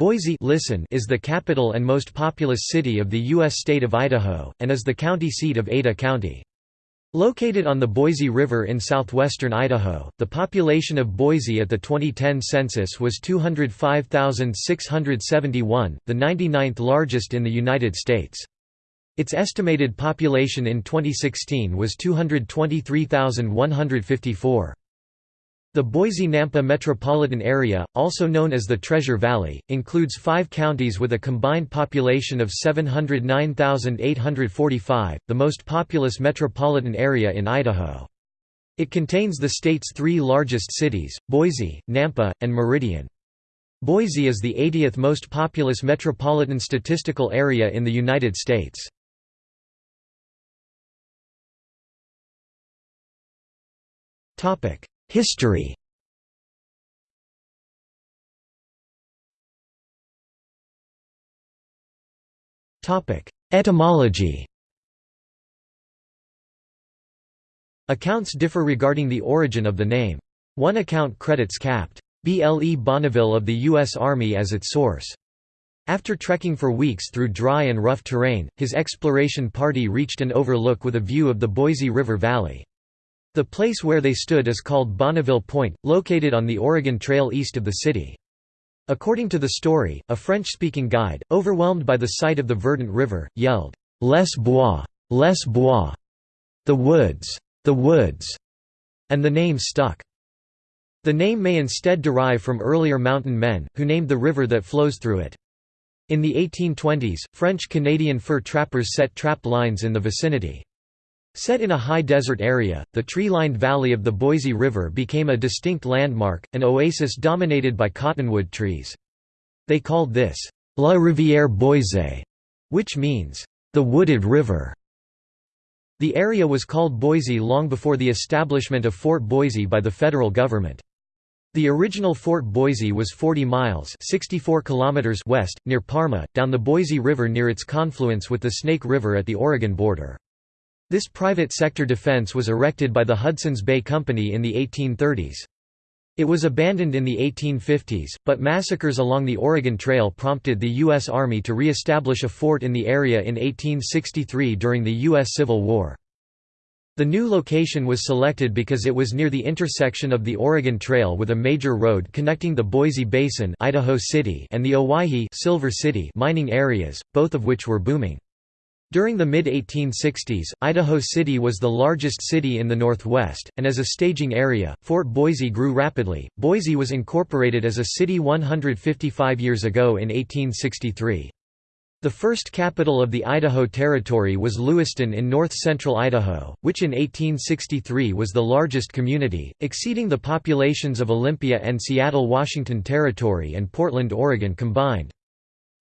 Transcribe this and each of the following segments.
Boise listen is the capital and most populous city of the U.S. state of Idaho, and is the county seat of Ada County. Located on the Boise River in southwestern Idaho, the population of Boise at the 2010 census was 205,671, the 99th largest in the United States. Its estimated population in 2016 was 223,154. The Boise-Nampa metropolitan area, also known as the Treasure Valley, includes five counties with a combined population of 709,845, the most populous metropolitan area in Idaho. It contains the state's three largest cities, Boise, Nampa, and Meridian. Boise is the 80th most populous metropolitan statistical area in the United States. History Etymology Accounts differ regarding the origin of the name. One account credits Capt. B. L. E. Bonneville of the U.S. Army as its source. After trekking for weeks through dry and rough terrain, his exploration party reached an overlook with a view of the Boise River Valley. The place where they stood is called Bonneville Point, located on the Oregon Trail east of the city. According to the story, a French-speaking guide, overwhelmed by the sight of the verdant river, yelled, Les bois! Les bois! The woods! The woods! And the name stuck. The name may instead derive from earlier mountain men, who named the river that flows through it. In the 1820s, French-Canadian fur trappers set trap lines in the vicinity. Set in a high desert area, the tree-lined valley of the Boise River became a distinct landmark, an oasis dominated by cottonwood trees. They called this, La Rivière Boise, which means, the wooded river. The area was called Boise long before the establishment of Fort Boise by the federal government. The original Fort Boise was 40 miles 64 kilometers west, near Parma, down the Boise River near its confluence with the Snake River at the Oregon border. This private sector defense was erected by the Hudson's Bay Company in the 1830s. It was abandoned in the 1850s, but massacres along the Oregon Trail prompted the U.S. Army to re-establish a fort in the area in 1863 during the U.S. Civil War. The new location was selected because it was near the intersection of the Oregon Trail with a major road connecting the Boise Basin Idaho City and the Owyhee Silver City mining areas, both of which were booming. During the mid-1860s, Idaho City was the largest city in the Northwest, and as a staging area, Fort Boise grew rapidly. Boise was incorporated as a city 155 years ago in 1863. The first capital of the Idaho Territory was Lewiston in north-central Idaho, which in 1863 was the largest community, exceeding the populations of Olympia and Seattle Washington Territory and Portland Oregon combined.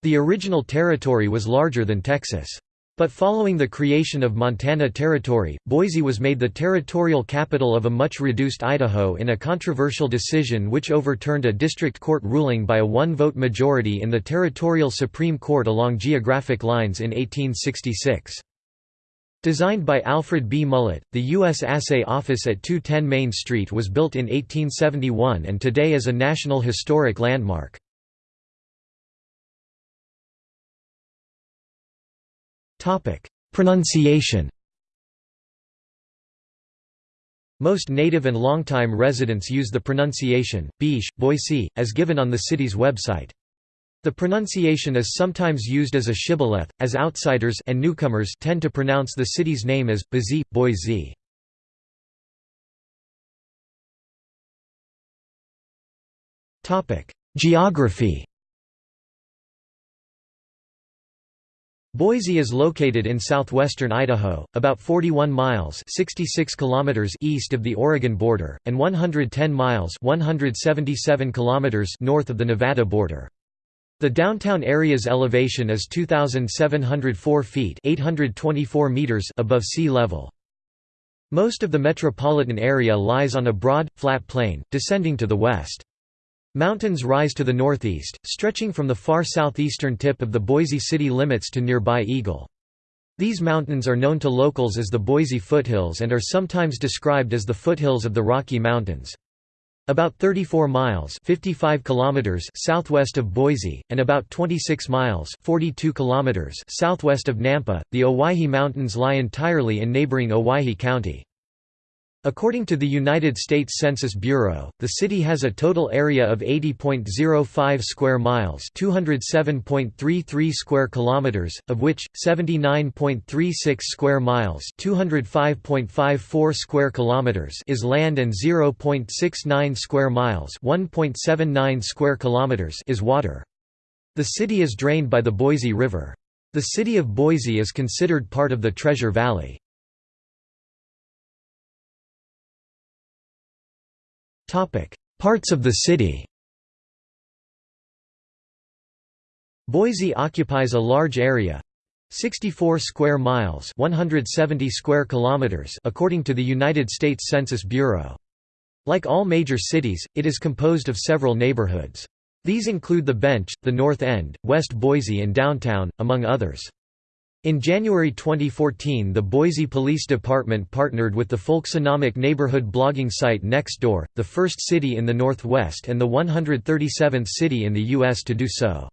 The original territory was larger than Texas. But following the creation of Montana Territory, Boise was made the territorial capital of a much reduced Idaho in a controversial decision which overturned a district court ruling by a one-vote majority in the Territorial Supreme Court along geographic lines in 1866. Designed by Alfred B. Mullett, the U.S. Assay Office at 210 Main Street was built in 1871 and today is a National Historic Landmark. Pronunciation Most native and longtime residents use the pronunciation, Biche, Boise, as given on the city's website. The pronunciation is sometimes used as a shibboleth, as outsiders and newcomers tend to pronounce the city's name as Boise, Boise. Geography Boise is located in southwestern Idaho, about 41 miles 66 kilometers east of the Oregon border, and 110 miles 177 kilometers north of the Nevada border. The downtown area's elevation is 2,704 feet 824 meters above sea level. Most of the metropolitan area lies on a broad, flat plain, descending to the west. Mountains rise to the northeast, stretching from the far southeastern tip of the Boise city limits to nearby Eagle. These mountains are known to locals as the Boise foothills and are sometimes described as the foothills of the Rocky Mountains. about 34 miles 55 kilometers southwest of Boise, and about 26 miles 42 kilometers southwest of Nampa. The Owyhee Mountains lie entirely in neighboring Owyhee County. According to the United States Census Bureau, the city has a total area of 80.05 square miles, 207.33 square kilometers, of which 79.36 square miles, 205.54 square kilometers is land and 0.69 square miles, 1.79 square kilometers is water. The city is drained by the Boise River. The city of Boise is considered part of the Treasure Valley. Topic: Parts of the city. Boise occupies a large area, 64 square miles, 170 square kilometers, according to the United States Census Bureau. Like all major cities, it is composed of several neighborhoods. These include the Bench, the North End, West Boise and Downtown, among others. In January 2014 the Boise Police Department partnered with the folksonomic neighborhood blogging site Nextdoor, the first city in the Northwest and the 137th city in the U.S. to do so.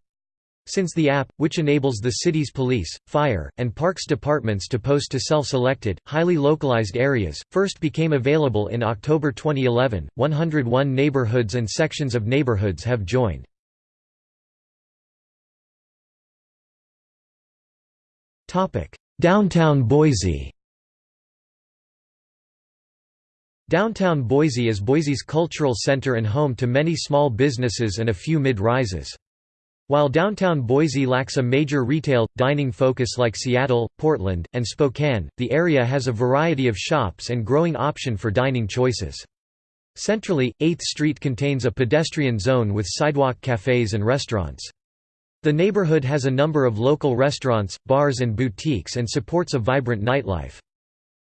Since the app, which enables the city's police, fire, and parks departments to post to self-selected, highly localized areas, first became available in October 2011, 101 neighborhoods and sections of neighborhoods have joined. Downtown Boise Downtown Boise is Boise's cultural center and home to many small businesses and a few mid-rises. While downtown Boise lacks a major retail, dining focus like Seattle, Portland, and Spokane, the area has a variety of shops and growing option for dining choices. Centrally, 8th Street contains a pedestrian zone with sidewalk cafes and restaurants. The neighborhood has a number of local restaurants, bars and boutiques and supports a vibrant nightlife.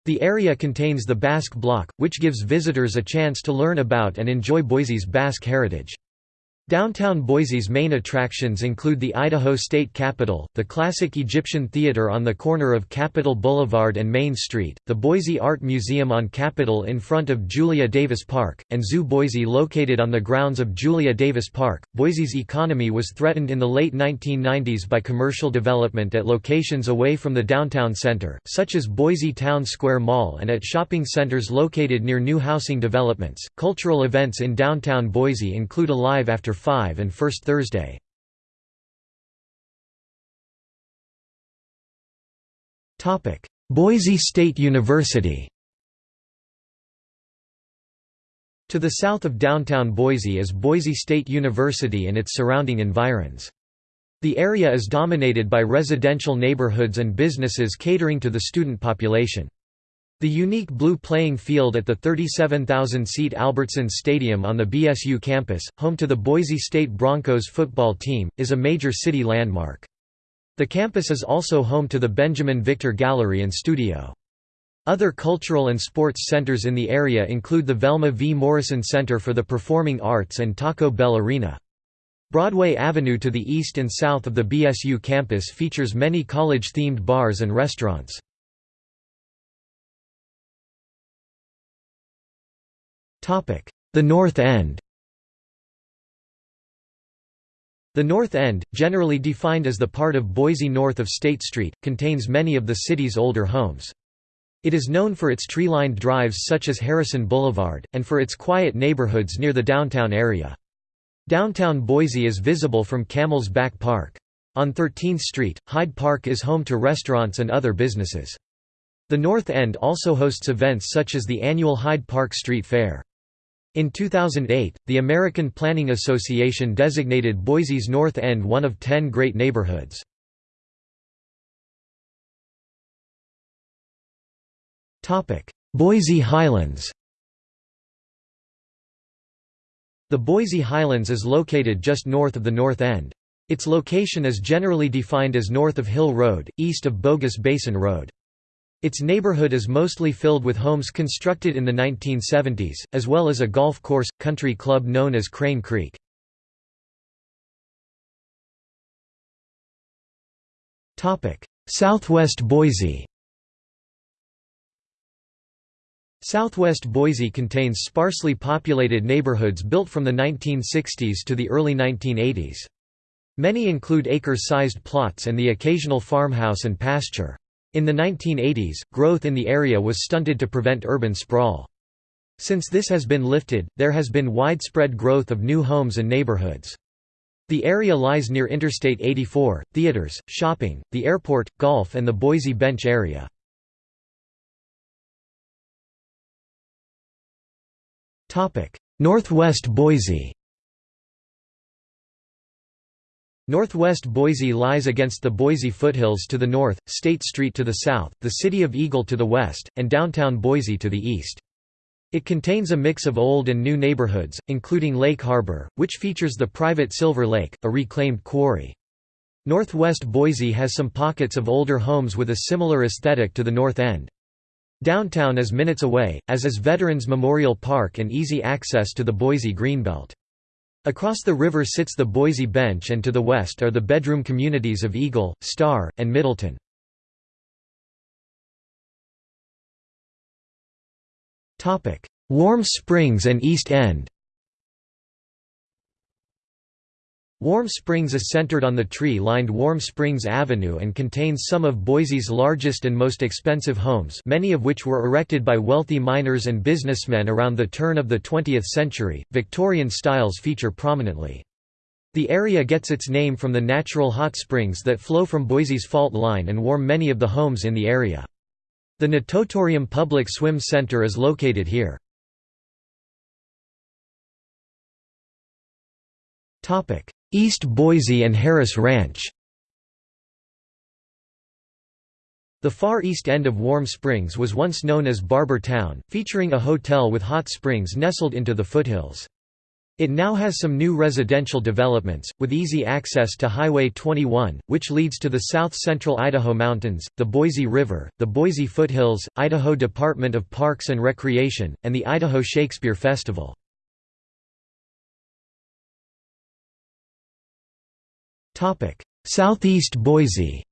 The area contains the Basque Block, which gives visitors a chance to learn about and enjoy Boise's Basque heritage. Downtown Boise's main attractions include the Idaho State Capitol, the classic Egyptian Theater on the corner of Capitol Boulevard and Main Street, the Boise Art Museum on Capitol in front of Julia Davis Park, and Zoo Boise located on the grounds of Julia Davis Park. Boise's economy was threatened in the late 1990s by commercial development at locations away from the downtown center, such as Boise Town Square Mall and at shopping centers located near new housing developments. Cultural events in downtown Boise include Alive After 5 and First Thursday. Boise State University To the south of downtown Boise is Boise State University and its surrounding environs. The area is dominated by residential neighborhoods and businesses catering to the student population. The unique blue playing field at the 37,000-seat Albertson Stadium on the BSU campus, home to the Boise State Broncos football team, is a major city landmark. The campus is also home to the Benjamin Victor Gallery and Studio. Other cultural and sports centers in the area include the Velma V. Morrison Center for the Performing Arts and Taco Bell Arena. Broadway Avenue to the east and south of the BSU campus features many college-themed bars and restaurants. The North End The North End, generally defined as the part of Boise north of State Street, contains many of the city's older homes. It is known for its tree-lined drives such as Harrison Boulevard, and for its quiet neighborhoods near the downtown area. Downtown Boise is visible from Camel's Back Park. On 13th Street, Hyde Park is home to restaurants and other businesses. The North End also hosts events such as the annual Hyde Park Street Fair. In 2008, the American Planning Association designated Boise's North End one of ten great neighborhoods. Boise Highlands The Boise Highlands is located just north of the North End. Its location is generally defined as north of Hill Road, east of Bogus Basin Road. Its neighborhood is mostly filled with homes constructed in the 1970s, as well as a golf course, country club known as Crane Creek. Southwest Boise Southwest Boise contains sparsely populated neighborhoods built from the 1960s to the early 1980s. Many include acre-sized plots and the occasional farmhouse and pasture. In the 1980s, growth in the area was stunted to prevent urban sprawl. Since this has been lifted, there has been widespread growth of new homes and neighborhoods. The area lies near Interstate 84, theaters, shopping, the airport, golf and the Boise Bench area. Northwest Boise Northwest Boise lies against the Boise foothills to the north, State Street to the south, the city of Eagle to the west, and downtown Boise to the east. It contains a mix of old and new neighborhoods, including Lake Harbor, which features the private Silver Lake, a reclaimed quarry. Northwest Boise has some pockets of older homes with a similar aesthetic to the North End. Downtown is minutes away, as is Veterans Memorial Park and easy access to the Boise Greenbelt. Across the river sits the Boise Bench and to the west are the bedroom communities of Eagle, Star, and Middleton. Warm Springs and East End Warm Springs is centered on the tree-lined Warm Springs Avenue and contains some of Boise's largest and most expensive homes many of which were erected by wealthy miners and businessmen around the turn of the 20th century. Victorian styles feature prominently. The area gets its name from the natural hot springs that flow from Boise's fault line and warm many of the homes in the area. The Natatorium Public Swim Center is located here. Topic: East Boise and Harris Ranch The far east end of Warm Springs was once known as Barber Town, featuring a hotel with hot springs nestled into the foothills. It now has some new residential developments, with easy access to Highway 21, which leads to the south-central Idaho Mountains, the Boise River, the Boise Foothills, Idaho Department of Parks and Recreation, and the Idaho Shakespeare Festival. Southeast Boise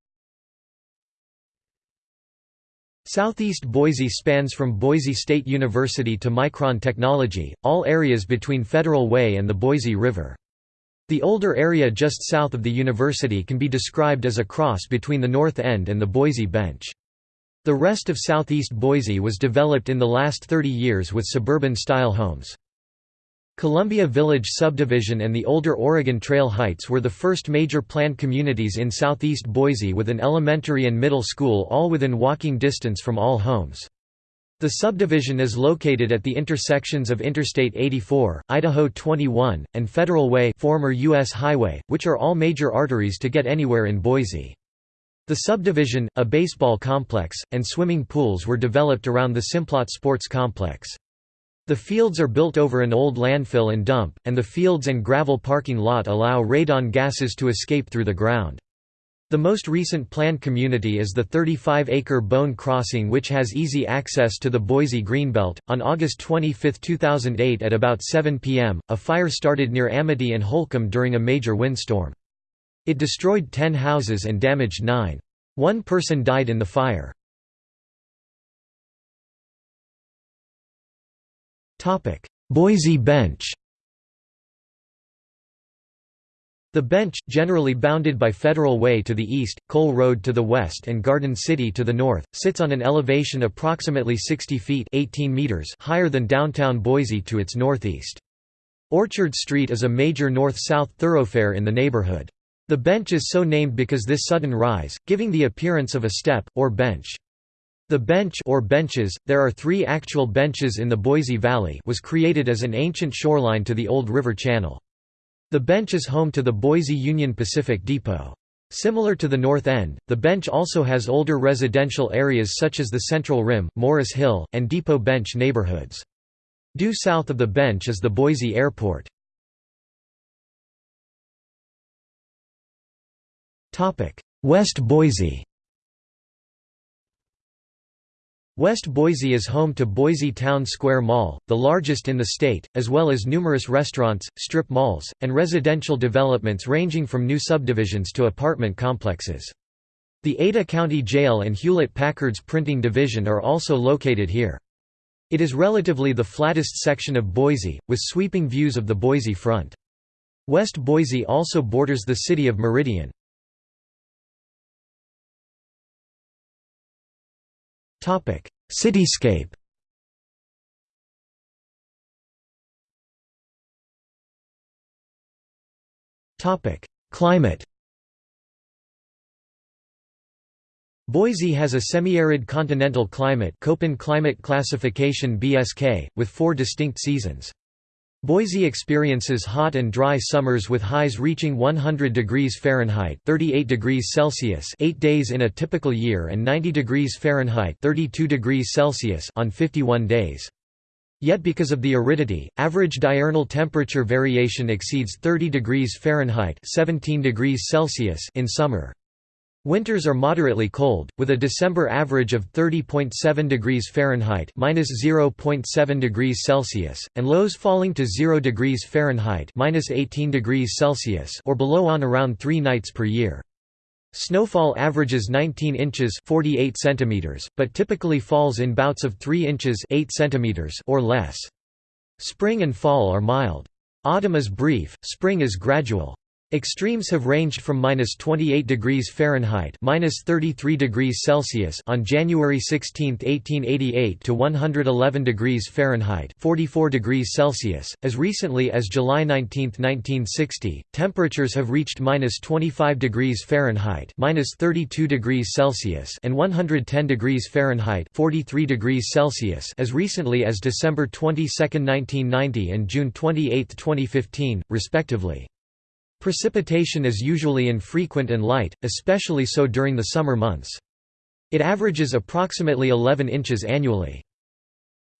Southeast Boise spans from Boise State University to Micron Technology, all areas between Federal Way and the Boise River. The older area just south of the university can be described as a cross between the North End and the Boise Bench. The rest of southeast Boise was developed in the last 30 years with suburban-style homes. Columbia Village subdivision and the older Oregon Trail Heights were the first major planned communities in southeast Boise with an elementary and middle school all within walking distance from all homes. The subdivision is located at the intersections of Interstate 84, Idaho 21, and Federal Way former U.S. Highway, which are all major arteries to get anywhere in Boise. The subdivision, a baseball complex, and swimming pools were developed around the Simplot Sports Complex. The fields are built over an old landfill and dump, and the fields and gravel parking lot allow radon gases to escape through the ground. The most recent planned community is the 35-acre Bown Crossing which has easy access to the Boise Greenbelt. On August 25, 2008 at about 7 p.m., a fire started near Amity and Holcomb during a major windstorm. It destroyed 10 houses and damaged 9. One person died in the fire. Boise Bench The Bench, generally bounded by Federal Way to the east, Cole Road to the west and Garden City to the north, sits on an elevation approximately 60 feet 18 meters higher than downtown Boise to its northeast. Orchard Street is a major north-south thoroughfare in the neighborhood. The bench is so named because this sudden rise, giving the appearance of a step, or bench. The bench or benches, there are three actual benches in the Boise Valley was created as an ancient shoreline to the old river channel. The bench is home to the Boise Union Pacific Depot. Similar to the North End, the bench also has older residential areas such as the Central Rim, Morris Hill, and Depot Bench neighborhoods. Due south of the bench is the Boise Airport. West Boise West Boise is home to Boise Town Square Mall, the largest in the state, as well as numerous restaurants, strip malls, and residential developments ranging from new subdivisions to apartment complexes. The Ada County Jail and Hewlett-Packard's printing division are also located here. It is relatively the flattest section of Boise, with sweeping views of the Boise front. West Boise also borders the city of Meridian. Cityscape Topic: Climate Boise has a semi-arid continental climate Köppen climate classification BSK, with four distinct seasons. Boise experiences hot and dry summers with highs reaching 100 degrees Fahrenheit 38 degrees Celsius 8 days in a typical year and 90 degrees Fahrenheit 32 degrees Celsius on 51 days. Yet because of the aridity, average diurnal temperature variation exceeds 30 degrees Fahrenheit 17 degrees Celsius in summer. Winters are moderately cold, with a December average of 30.7 degrees Fahrenheit (-0.7 degrees Celsius) and lows falling to 0 degrees Fahrenheit (-18 degrees Celsius) or below on around 3 nights per year. Snowfall averages 19 inches (48 centimeters), but typically falls in bouts of 3 inches (8 centimeters) or less. Spring and fall are mild. Autumn is brief, spring is gradual. Extremes have ranged from minus 28 degrees Fahrenheit minus 33 degrees Celsius on January 16, 1888 to 111 degrees Fahrenheit 44 degrees Celsius. As recently as July 19, 1960, temperatures have reached minus 25 degrees Fahrenheit minus 32 degrees Celsius and 110 degrees Fahrenheit 43 degrees Celsius as recently as December 22, 1990 and June 28, 2015, respectively. Precipitation is usually infrequent and light, especially so during the summer months. It averages approximately 11 inches annually.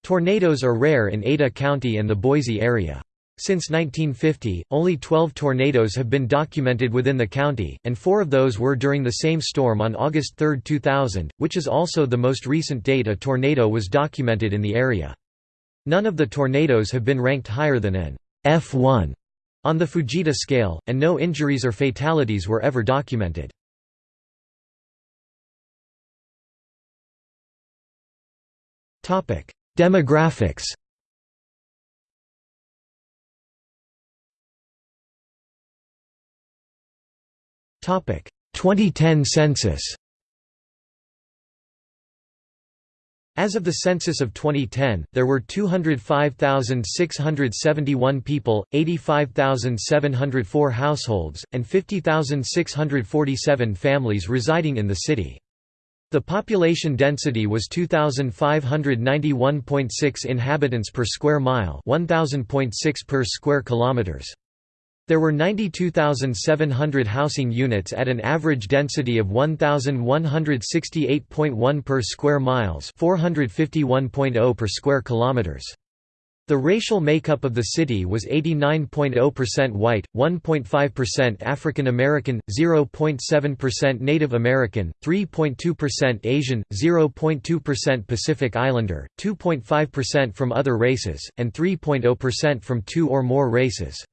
Tornadoes are rare in Ada County and the Boise area. Since 1950, only 12 tornadoes have been documented within the county, and four of those were during the same storm on August 3, 2000, which is also the most recent date a tornado was documented in the area. None of the tornadoes have been ranked higher than an F1 on the Fujita scale, and no injuries or fatalities were ever documented. Demographics Topic 2010 census As of the census of 2010, there were 205,671 people, 85,704 households, and 50,647 families residing in the city. The population density was 2,591.6 inhabitants per square mile 1,000.6 per square kilometers. There were 92,700 housing units at an average density of 1,168.1 per square miles 451.0 per square kilometers. The racial makeup of the city was 89.0% white, 1.5% African American, 0.7% Native American, 3.2% Asian, 0.2% Pacific Islander, 2.5% from other races, and 3.0% from two or more races.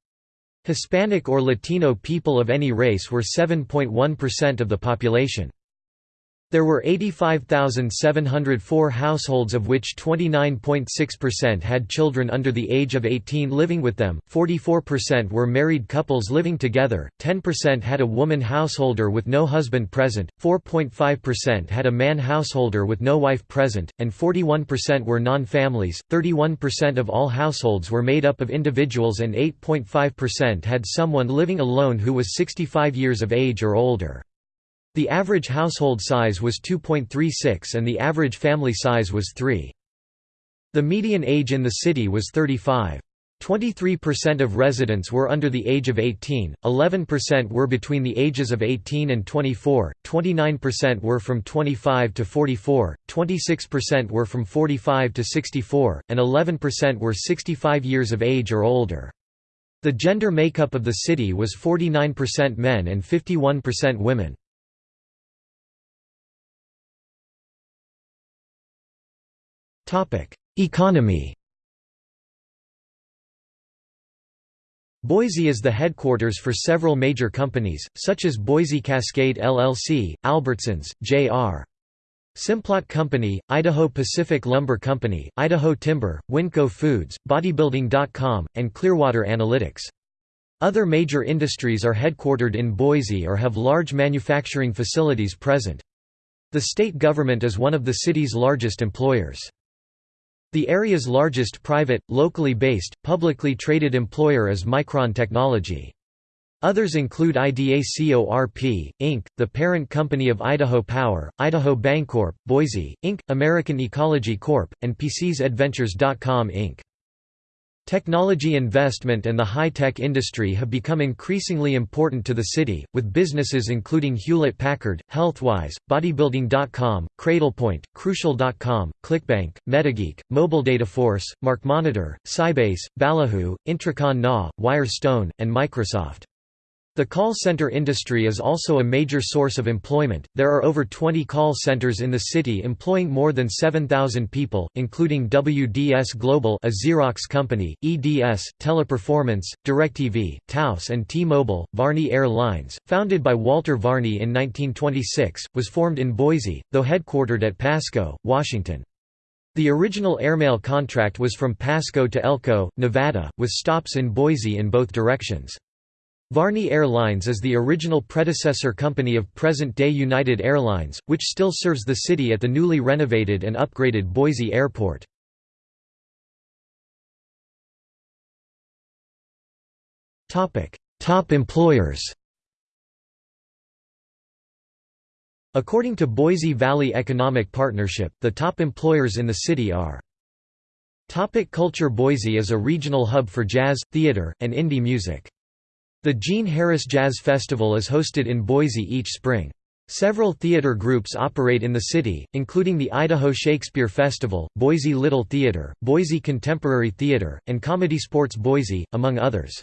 Hispanic or Latino people of any race were 7.1% of the population. There were 85,704 households of which 29.6% had children under the age of 18 living with them, 44% were married couples living together, 10% had a woman householder with no husband present, 4.5% had a man householder with no wife present, and 41% were non-families, 31% of all households were made up of individuals and 8.5% had someone living alone who was 65 years of age or older. The average household size was 2.36 and the average family size was 3. The median age in the city was 35. 23% of residents were under the age of 18, 11% were between the ages of 18 and 24, 29% were from 25 to 44, 26% were from 45 to 64, and 11% were 65 years of age or older. The gender makeup of the city was 49% men and 51% women. Economy Boise is the headquarters for several major companies, such as Boise Cascade LLC, Albertsons, J.R. Simplot Company, Idaho Pacific Lumber Company, Idaho Timber, Winco Foods, Bodybuilding.com, and Clearwater Analytics. Other major industries are headquartered in Boise or have large manufacturing facilities present. The state government is one of the city's largest employers. The area's largest private, locally based, publicly traded employer is Micron Technology. Others include IDACORP, Inc., the parent company of Idaho Power, Idaho Bancorp, Boise, Inc., American Ecology Corp., and PCSAdventures.com Inc. Technology investment and the high-tech industry have become increasingly important to the city, with businesses including Hewlett-Packard, Healthwise, Bodybuilding.com, Cradlepoint, Crucial.com, ClickBank, Metageek, Mobile Dataforce, MarkMonitor, Sybase, Ballyhoo, Intricon Na, Wirestone, and Microsoft. The call center industry is also a major source of employment. There are over 20 call centers in the city employing more than 7,000 people, including WDS Global, a Xerox company, EDS, Teleperformance, DirecTV, Taos and T-Mobile. Varney Air Lines, founded by Walter Varney in 1926, was formed in Boise, though headquartered at Pasco, Washington. The original airmail contract was from Pasco to Elko, Nevada, with stops in Boise in both directions. Varney Airlines is the original predecessor company of present-day United Airlines, which still serves the city at the newly renovated and upgraded Boise Airport. Top employers According to Boise Valley Economic Partnership, the top employers in the city are Topic Culture Boise is a regional hub for jazz, theater, and indie music. The Gene Harris Jazz Festival is hosted in Boise each spring. Several theater groups operate in the city, including the Idaho Shakespeare Festival, Boise Little Theater, Boise Contemporary Theater, and Comedy Sports Boise, among others.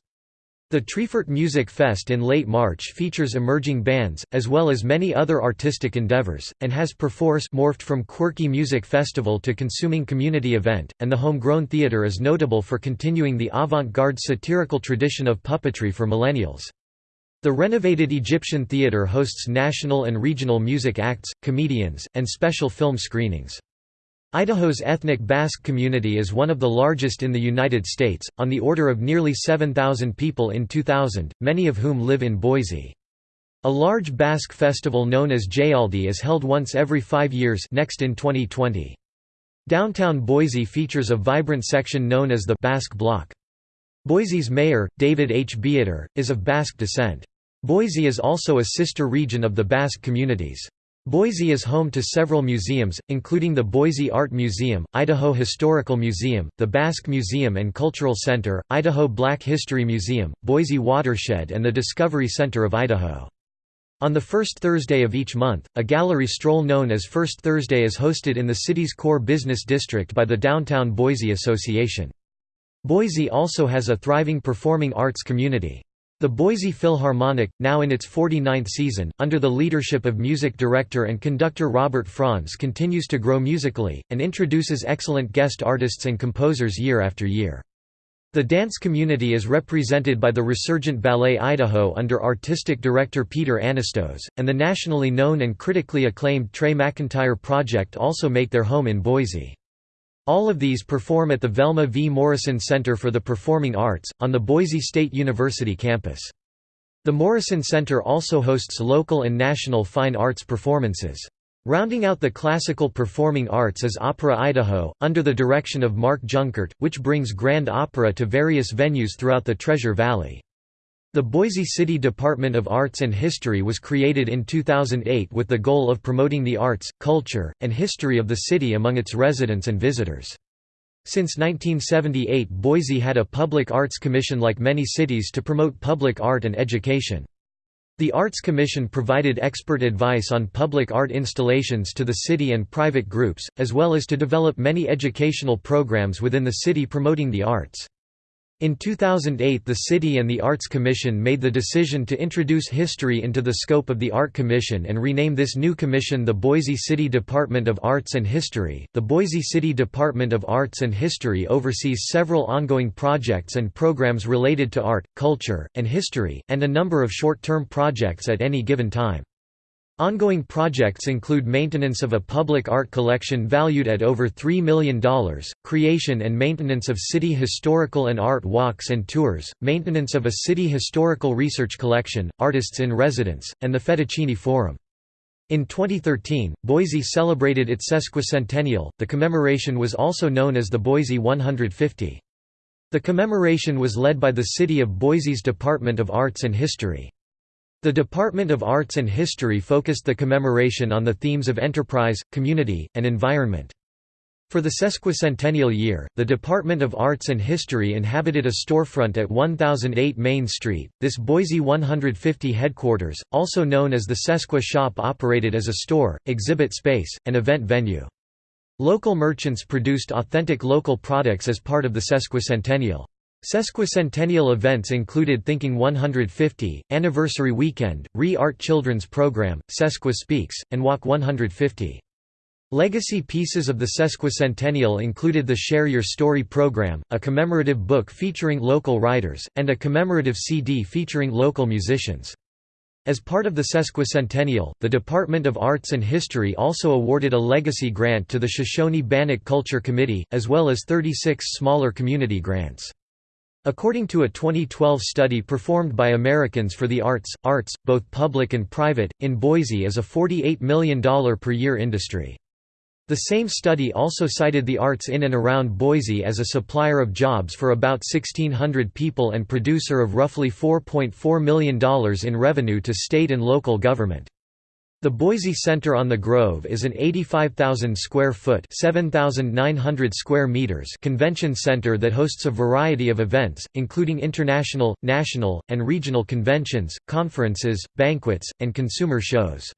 The Treefort Music Fest in late March features emerging bands, as well as many other artistic endeavors, and has perforce morphed from quirky music festival to consuming community event, and the Homegrown Theater is notable for continuing the avant-garde satirical tradition of puppetry for millennials. The renovated Egyptian Theater hosts national and regional music acts, comedians, and special film screenings. Idaho's ethnic Basque community is one of the largest in the United States, on the order of nearly 7,000 people in 2000, many of whom live in Boise. A large Basque festival known as Jaialdi is held once every five years next in 2020. Downtown Boise features a vibrant section known as the Basque Block. Boise's mayor, David H. Bieter, is of Basque descent. Boise is also a sister region of the Basque communities. Boise is home to several museums, including the Boise Art Museum, Idaho Historical Museum, the Basque Museum and Cultural Center, Idaho Black History Museum, Boise Watershed and the Discovery Center of Idaho. On the first Thursday of each month, a gallery stroll known as First Thursday is hosted in the city's core business district by the Downtown Boise Association. Boise also has a thriving performing arts community. The Boise Philharmonic, now in its 49th season, under the leadership of music director and conductor Robert Franz continues to grow musically, and introduces excellent guest artists and composers year after year. The dance community is represented by the Resurgent Ballet Idaho under artistic director Peter Anastos, and the nationally known and critically acclaimed Trey McIntyre Project also make their home in Boise. All of these perform at the Velma V. Morrison Center for the Performing Arts, on the Boise State University campus. The Morrison Center also hosts local and national fine arts performances. Rounding out the classical performing arts is Opera Idaho, under the direction of Mark Junkert, which brings grand opera to various venues throughout the Treasure Valley. The Boise City Department of Arts and History was created in 2008 with the goal of promoting the arts, culture, and history of the city among its residents and visitors. Since 1978 Boise had a public arts commission like many cities to promote public art and education. The Arts Commission provided expert advice on public art installations to the city and private groups, as well as to develop many educational programs within the city promoting the arts. In 2008 the City and the Arts Commission made the decision to introduce history into the scope of the Art Commission and rename this new commission the Boise City Department of Arts and History. The Boise City Department of Arts and History oversees several ongoing projects and programs related to art, culture, and history, and a number of short-term projects at any given time. Ongoing projects include maintenance of a public art collection valued at over $3 million, creation and maintenance of city historical and art walks and tours, maintenance of a city historical research collection, artists in residence, and the Fettuccine Forum. In 2013, Boise celebrated its sesquicentennial. The commemoration was also known as the Boise 150. The commemoration was led by the City of Boise's Department of Arts and History. The Department of Arts and History focused the commemoration on the themes of enterprise, community, and environment. For the sesquicentennial year, the Department of Arts and History inhabited a storefront at 1008 Main Street. This Boise 150 headquarters, also known as the Sesqua Shop, operated as a store, exhibit space, and event venue. Local merchants produced authentic local products as part of the sesquicentennial. Sesquicentennial events included Thinking 150, Anniversary Weekend, Re-Art Children's Program, Sesqua Speaks, and Walk 150. Legacy pieces of the sesquicentennial included the Share Your Story program, a commemorative book featuring local writers, and a commemorative CD featuring local musicians. As part of the sesquicentennial, the Department of Arts and History also awarded a legacy grant to the Shoshone-Bannock Culture Committee, as well as 36 smaller community grants. According to a 2012 study performed by Americans for the Arts, arts, both public and private, in Boise is a $48 million per year industry. The same study also cited the arts in and around Boise as a supplier of jobs for about 1,600 people and producer of roughly $4.4 million in revenue to state and local government. The Boise Center on the Grove is an 85,000 square foot (7,900 square meters) convention center that hosts a variety of events, including international, national, and regional conventions, conferences, banquets, and consumer shows.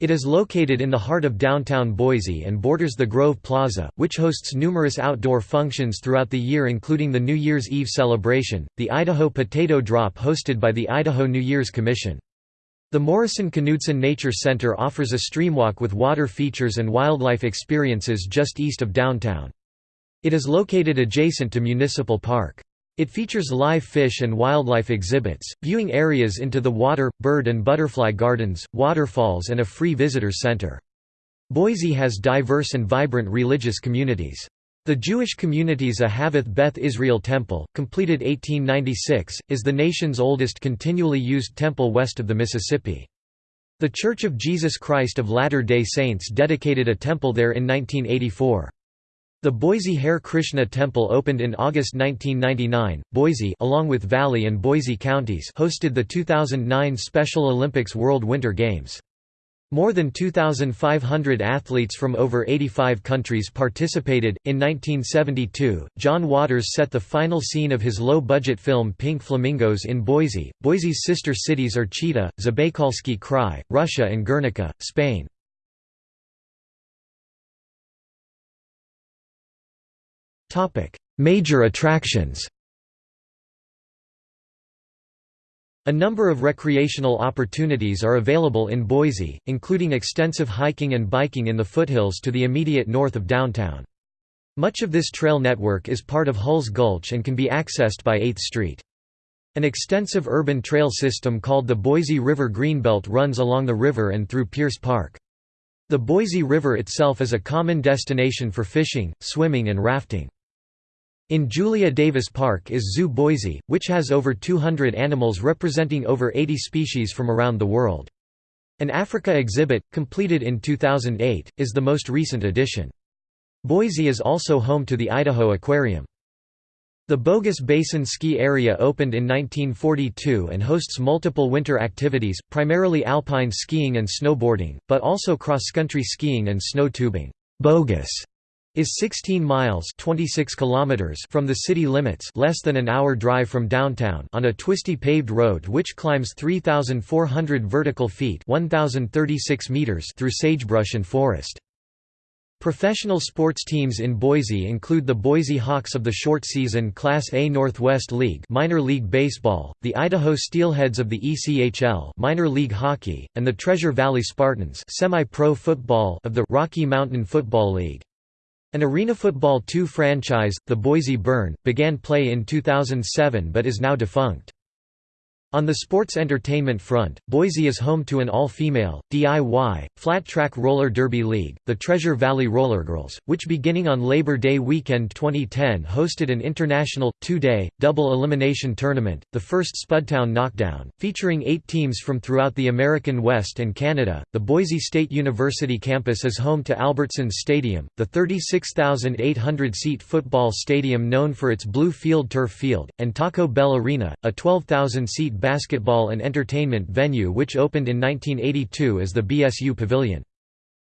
It is located in the heart of downtown Boise and borders the Grove Plaza, which hosts numerous outdoor functions throughout the year including the New Year's Eve celebration, the Idaho Potato Drop hosted by the Idaho New Year's Commission. The Morrison-Knudsen Nature Center offers a streamwalk with water features and wildlife experiences just east of downtown. It is located adjacent to Municipal Park. It features live fish and wildlife exhibits, viewing areas into the water, bird and butterfly gardens, waterfalls and a free visitor center. Boise has diverse and vibrant religious communities. The Jewish community's Ahavath Beth Israel Temple, completed 1896, is the nation's oldest continually used temple west of the Mississippi. The Church of Jesus Christ of Latter-day Saints dedicated a temple there in 1984. The Boise Hare Krishna Temple opened in August 1999. Boise, along with Valley and Boise counties, hosted the 2009 Special Olympics World Winter Games. More than 2,500 athletes from over 85 countries participated. In 1972, John Waters set the final scene of his low budget film Pink Flamingos in Boise. Boise's sister cities are Chita, Zabaykalski Krai, Russia, and Guernica, Spain. Major attractions A number of recreational opportunities are available in Boise, including extensive hiking and biking in the foothills to the immediate north of downtown. Much of this trail network is part of Hulls Gulch and can be accessed by 8th Street. An extensive urban trail system called the Boise River Greenbelt runs along the river and through Pierce Park. The Boise River itself is a common destination for fishing, swimming and rafting. In Julia Davis Park is Zoo Boise, which has over 200 animals representing over 80 species from around the world. An Africa exhibit, completed in 2008, is the most recent addition. Boise is also home to the Idaho Aquarium. The Bogus Basin Ski Area opened in 1942 and hosts multiple winter activities, primarily alpine skiing and snowboarding, but also cross-country skiing and snow tubing. Bogus is 16 miles 26 kilometers from the city limits less than an hour drive from downtown on a twisty paved road which climbs 3,400 vertical feet 1,036 meters through sagebrush and forest. Professional sports teams in Boise include the Boise Hawks of the short season Class A Northwest League minor league baseball, the Idaho Steelheads of the ECHL minor league hockey, and the Treasure Valley Spartans semi-pro football of the Rocky Mountain Football League. An Arena Football 2 franchise, the Boise Burn, began play in 2007 but is now defunct. On the sports entertainment front, Boise is home to an all-female, DIY, flat-track roller derby league, the Treasure Valley Rollergirls, which beginning on Labor Day weekend 2010 hosted an international, two-day, double elimination tournament, the first Spudtown Knockdown, featuring eight teams from throughout the American West and Canada. The Boise State University campus is home to Albertsons Stadium, the 36,800-seat football stadium known for its blue field turf field, and Taco Bell Arena, a 12,000-seat basketball and entertainment venue which opened in 1982 as the BSU Pavilion.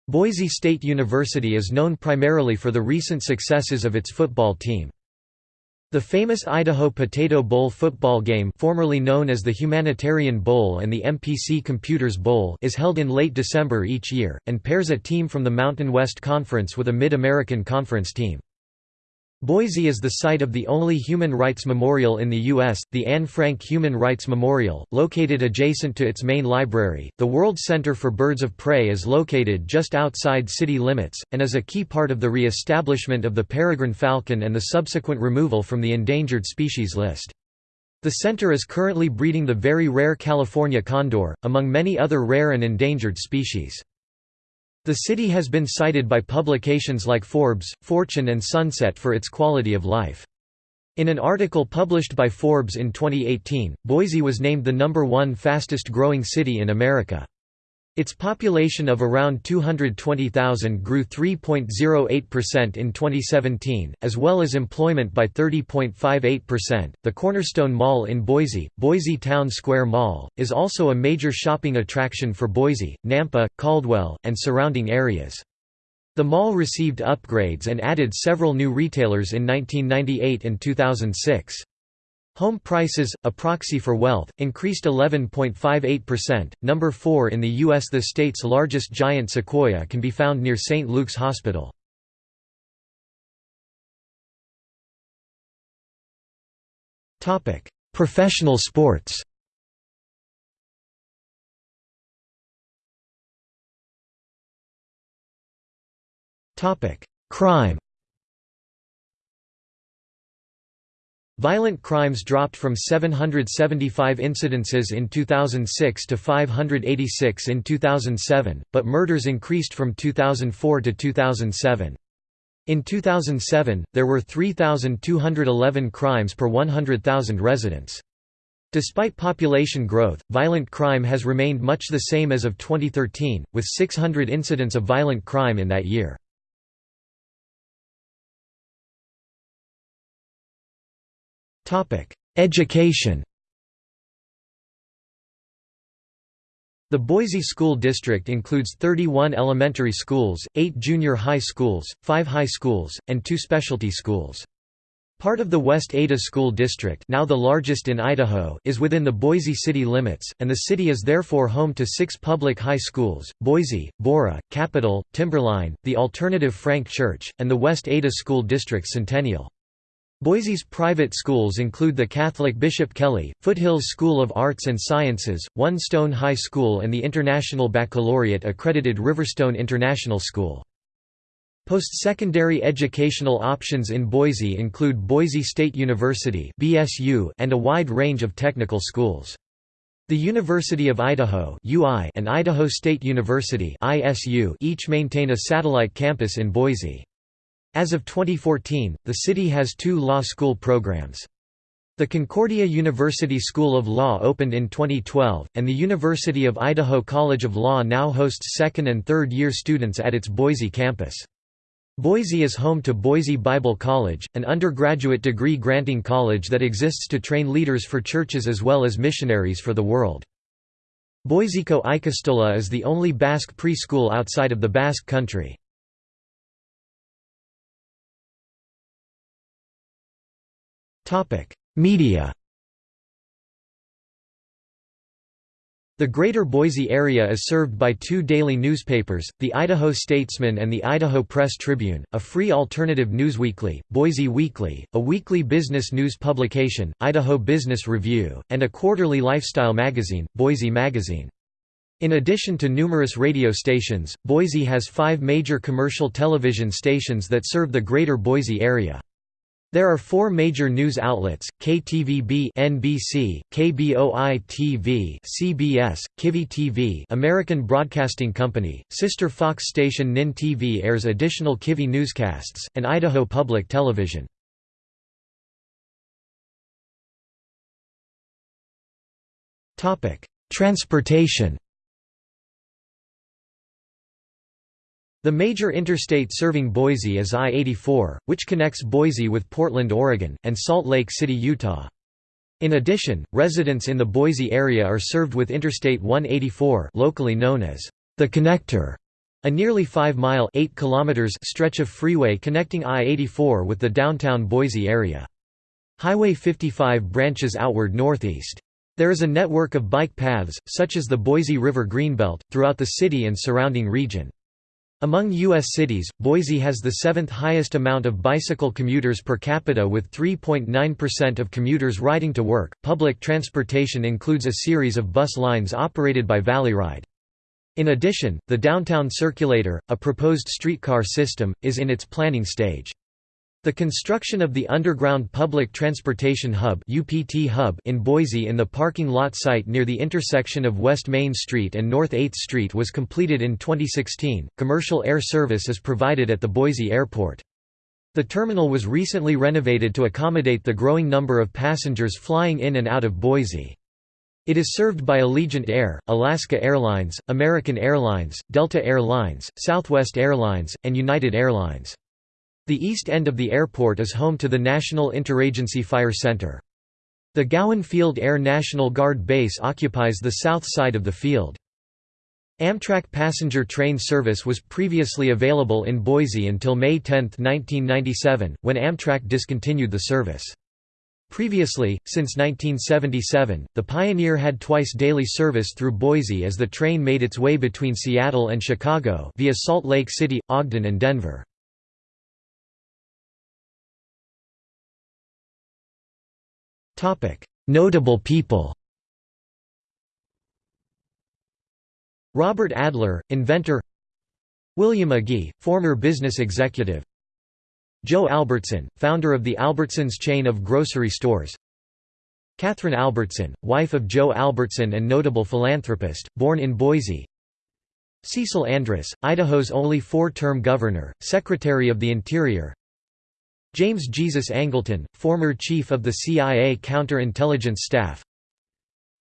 Boise State University is known primarily for the recent successes of its football team. The famous Idaho Potato Bowl football game formerly known as the Humanitarian Bowl and the MPC Computers Bowl is held in late December each year, and pairs a team from the Mountain West Conference with a Mid-American Conference team. Boise is the site of the only human rights memorial in the U.S., the Anne Frank Human Rights Memorial, located adjacent to its main library. The World Center for Birds of Prey is located just outside city limits, and is a key part of the re establishment of the peregrine falcon and the subsequent removal from the endangered species list. The center is currently breeding the very rare California condor, among many other rare and endangered species. The city has been cited by publications like Forbes, Fortune and Sunset for its quality of life. In an article published by Forbes in 2018, Boise was named the number one fastest growing city in America. Its population of around 220,000 grew 3.08% in 2017, as well as employment by 30.58%. The Cornerstone Mall in Boise, Boise Town Square Mall, is also a major shopping attraction for Boise, Nampa, Caldwell, and surrounding areas. The mall received upgrades and added several new retailers in 1998 and 2006. Home prices, a proxy for wealth, increased 11.58%. Number 4 in the U.S. The state's largest giant sequoia can be found near St. Luke's Hospital. Professional sports Crime Violent crimes dropped from 775 incidences in 2006 to 586 in 2007, but murders increased from 2004 to 2007. In 2007, there were 3,211 crimes per 100,000 residents. Despite population growth, violent crime has remained much the same as of 2013, with 600 incidents of violent crime in that year. Education The Boise School District includes 31 elementary schools, 8 junior high schools, 5 high schools, and 2 specialty schools. Part of the West Ada School District now the largest in Idaho is within the Boise city limits, and the city is therefore home to six public high schools, Boise, Borah, Capital, Timberline, the Alternative Frank Church, and the West Ada School District Centennial. Boise's private schools include the Catholic Bishop Kelly, Foothills School of Arts and Sciences, One Stone High School and the International Baccalaureate accredited Riverstone International School. Post-secondary educational options in Boise include Boise State University and a wide range of technical schools. The University of Idaho and Idaho State University each maintain a satellite campus in Boise. As of 2014, the city has two law school programs. The Concordia University School of Law opened in 2012, and the University of Idaho College of Law now hosts second and third year students at its Boise campus. Boise is home to Boise Bible College, an undergraduate degree granting college that exists to train leaders for churches as well as missionaries for the world. Boiseko Ikastola is the only Basque preschool outside of the Basque Country. Media The Greater Boise area is served by two daily newspapers, the Idaho Statesman and the Idaho Press Tribune, a free alternative newsweekly, Boise Weekly, a weekly business news publication, Idaho Business Review, and a quarterly lifestyle magazine, Boise Magazine. In addition to numerous radio stations, Boise has five major commercial television stations that serve the greater Boise area. There are four major news outlets, KTVB NBC, KBOI-TV CBS, Kivi TV American Broadcasting Company, sister Fox station NIN TV airs additional Kivi newscasts, and Idaho Public Television. Transportation The major interstate serving Boise is I-84, which connects Boise with Portland, Oregon, and Salt Lake City, Utah. In addition, residents in the Boise area are served with Interstate 184 locally known as the Connector, a nearly 5-mile stretch of freeway connecting I-84 with the downtown Boise area. Highway 55 branches outward northeast. There is a network of bike paths, such as the Boise River Greenbelt, throughout the city and surrounding region. Among U.S. cities, Boise has the seventh highest amount of bicycle commuters per capita with 3.9% of commuters riding to work. Public transportation includes a series of bus lines operated by Valleyride. In addition, the Downtown Circulator, a proposed streetcar system, is in its planning stage. The construction of the Underground Public Transportation Hub UPT hub in Boise in the parking lot site near the intersection of West Main Street and North 8th Street was completed in 2016. Commercial air service is provided at the Boise Airport. The terminal was recently renovated to accommodate the growing number of passengers flying in and out of Boise. It is served by Allegiant Air, Alaska Airlines, American Airlines, Delta Air Lines, Southwest Airlines, and United Airlines. The east end of the airport is home to the National Interagency Fire Center. The Gowen Field Air National Guard Base occupies the south side of the field. Amtrak passenger train service was previously available in Boise until May 10, 1997, when Amtrak discontinued the service. Previously, since 1977, the Pioneer had twice daily service through Boise as the train made its way between Seattle and Chicago via Salt Lake City, Ogden and Denver. Notable people Robert Adler, inventor William Agee, former business executive Joe Albertson, founder of the Albertsons chain of grocery stores Kathryn Albertson, wife of Joe Albertson and notable philanthropist, born in Boise Cecil Andrus, Idaho's only four-term governor, Secretary of the Interior James Jesus Angleton, former chief of the CIA counterintelligence staff.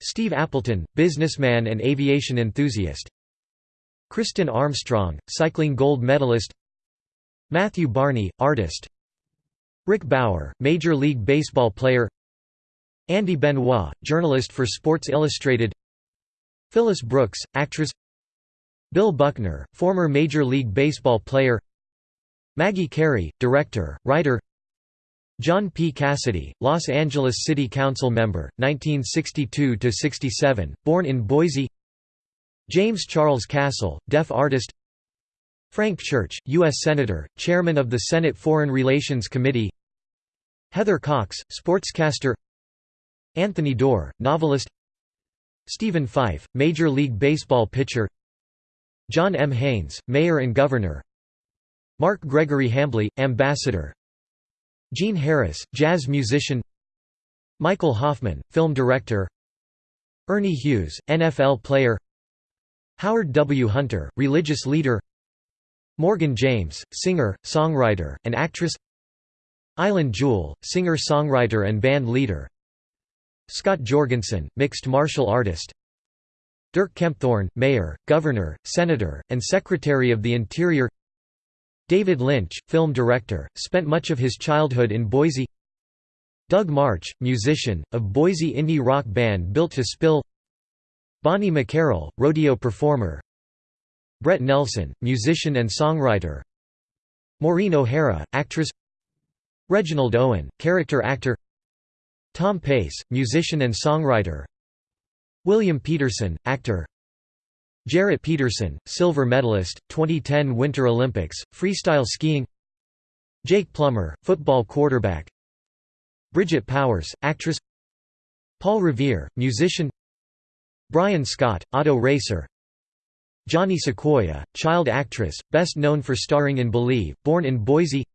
Steve Appleton, businessman and aviation enthusiast. Kristin Armstrong, cycling gold medalist. Matthew Barney, artist. Rick Bauer, Major League Baseball player. Andy Benoit, journalist for Sports Illustrated. Phyllis Brooks, actress. Bill Buckner, former Major League Baseball player Maggie Carey, director, writer John P. Cassidy, Los Angeles City Council member, 1962–67, born in Boise James Charles Castle, deaf artist Frank Church, U.S. Senator, Chairman of the Senate Foreign Relations Committee Heather Cox, sportscaster Anthony Doerr, novelist Stephen Fife, Major League Baseball pitcher John M. Haines, Mayor and Governor Mark Gregory Hambly, Ambassador. Gene Harris, jazz musician. Michael Hoffman, film director. Ernie Hughes, NFL player. Howard W. Hunter, religious leader. Morgan James, singer, songwriter, and actress. Eilen Jewell, singer-songwriter and band leader. Scott Jorgensen, mixed martial artist. Dirk Kempthorne, mayor, governor, senator, and secretary of the Interior David Lynch, film director, spent much of his childhood in Boise. Doug Martsch, musician, of Boise indie rock band Built to Spill. Bonnie McCarroll, rodeo performer. Brett Nelson, musician and songwriter. Maureen O'Hara, actress. Reginald Owen, character actor. Tom Pace, musician and songwriter. William Petersen, actor Jeret Peterson, silver medalist, 2010 Winter Olympics, freestyle skiing. Jake Plummer, football quarterback. Bridget Powers, actress. Paul Revere, musician. Brian Scott, auto racer. Johnny Sequoyah, child actress, best known for starring in Believe, born in Boise.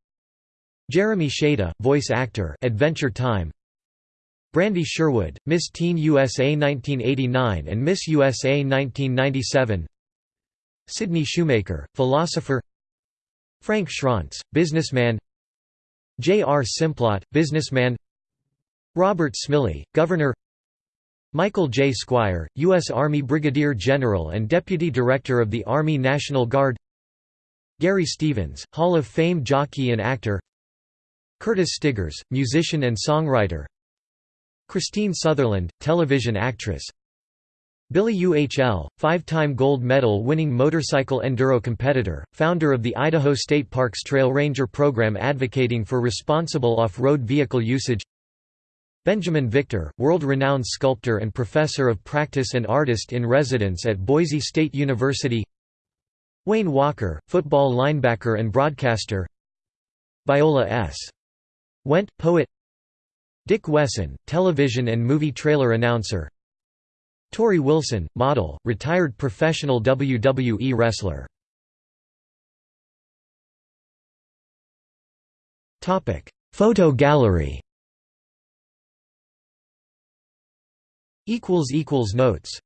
Jeremy Shada, voice actor Adventure Time Brandy Sherwood, Miss Teen USA 1989 and Miss USA 1997 Sidney Shoemaker, philosopher Frank Schranz, businessman J. R. Simplot, businessman Robert Smylie, Governor Michael J. Squire, U.S. Army Brigadier General and Deputy Director of the Army National Guard Gary Stevens, Hall of Fame jockey and actor Curtis Stigers, musician and songwriter Kristine Sutherland, television actress. Billy UHL, five-time gold medal-winning motorcycle enduro competitor, founder of the Idaho State Parks Trail Ranger program advocating for responsible off-road vehicle usage. Benjamin Victor, world-renowned sculptor and professor of practice and artist in residence at Boise State University. Wayne Walker, football linebacker and broadcaster. Viola S. Went, poet Dick Wesson, television and movie trailer announcer. Torrie Wilson, model, retired professional WWE wrestler. Photo gallery. Notes